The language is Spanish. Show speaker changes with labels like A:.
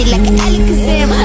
A: Like an Alexander.